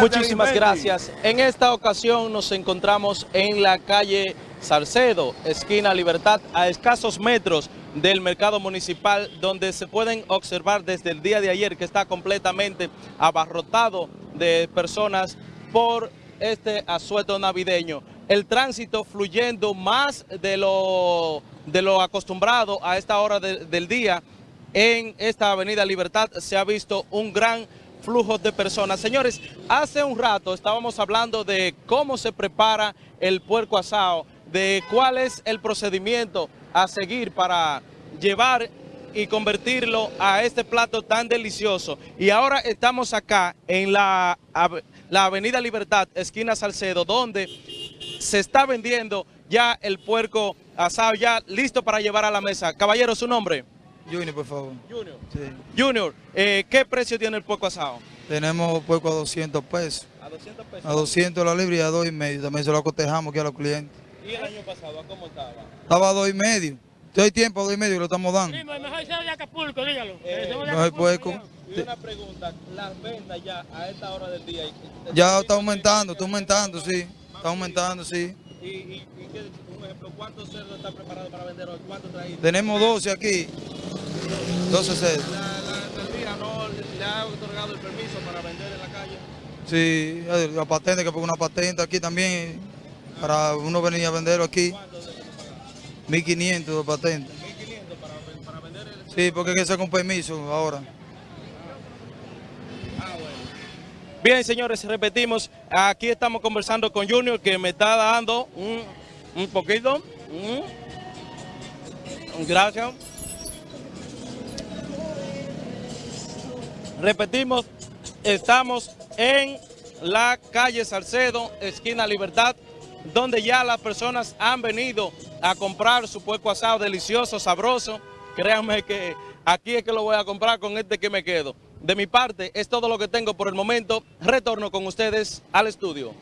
Muchísimas gracias. En esta ocasión nos encontramos en la calle Salcedo, esquina Libertad, a escasos metros del mercado municipal, donde se pueden observar desde el día de ayer que está completamente abarrotado de personas por este asueto navideño. El tránsito fluyendo más de lo, de lo acostumbrado a esta hora de, del día en esta avenida Libertad se ha visto un gran flujos de personas. Señores, hace un rato estábamos hablando de cómo se prepara el puerco asado, de cuál es el procedimiento a seguir para llevar y convertirlo a este plato tan delicioso. Y ahora estamos acá en la, la Avenida Libertad, esquina Salcedo, donde se está vendiendo ya el puerco asado, ya listo para llevar a la mesa. Caballero, ¿su nombre? Junior, por favor. Junior. Sí. Junior, eh, ¿qué precio tiene el puerco asado? Tenemos puerco a 200 pesos. ¿A 200 pesos? A 200 la libra y a 2 y medio. También se lo acotejamos aquí a los clientes. ¿Y el año pasado a cómo estaba? Estaba a 2 y medio. Te doy tiempo a 2 y medio lo estamos dando. Sí, mejor sea de Acapulco, dígalo. Eh, mejor puerco. Y una pregunta, las ventas ya a esta hora del día... Ya está aumentando, está aumentando, sí. Está aumentando, sí. ¿Y, y, y qué, un ejemplo, cuántos cerdos están preparados para vender hoy? ¿Cuántos traídos? Tenemos 12 aquí. 12 cerdos. ¿La, la alcaldía no le ha otorgado el permiso para vender en la calle? Sí, la patente, que pongo una patente aquí también, para uno venir a venderlo aquí. ¿Cuánto de 1500 de patente. 1500 para, para vender el... Sí, porque hay que ser con permiso ahora. Ah, bueno. Bien, señores, repetimos, aquí estamos conversando con Junior, que me está dando un, un poquito. Mm. Gracias. Repetimos, estamos en la calle Salcedo, esquina Libertad, donde ya las personas han venido a comprar su puerco asado delicioso, sabroso. Créanme que aquí es que lo voy a comprar con este que me quedo. De mi parte, es todo lo que tengo por el momento. Retorno con ustedes al estudio.